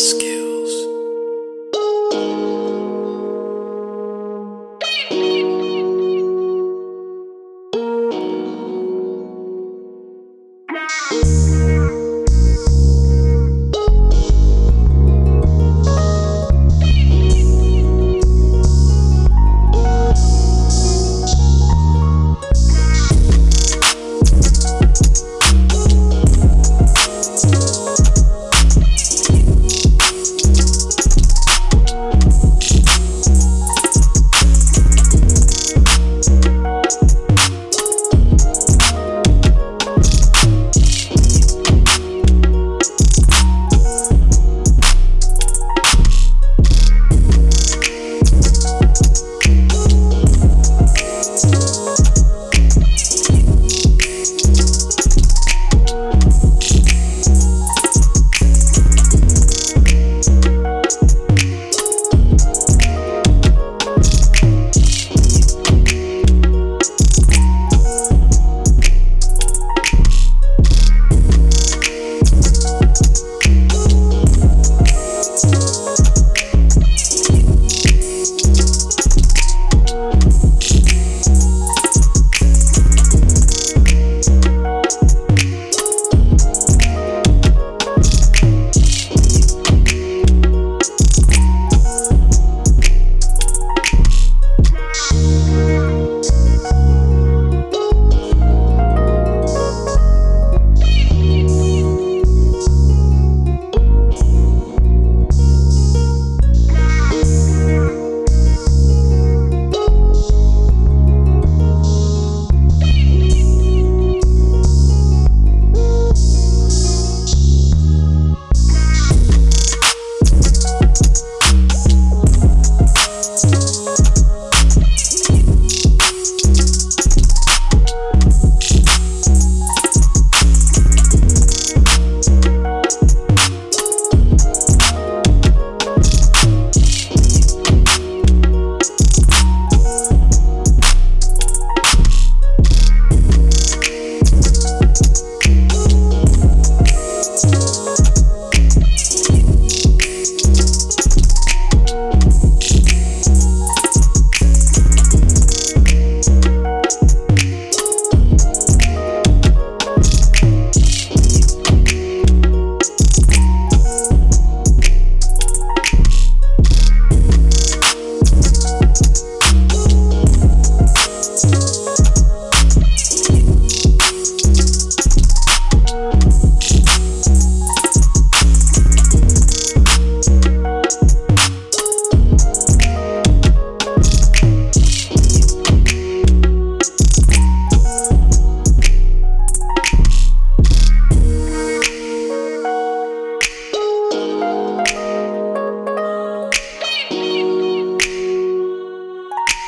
ask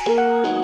Música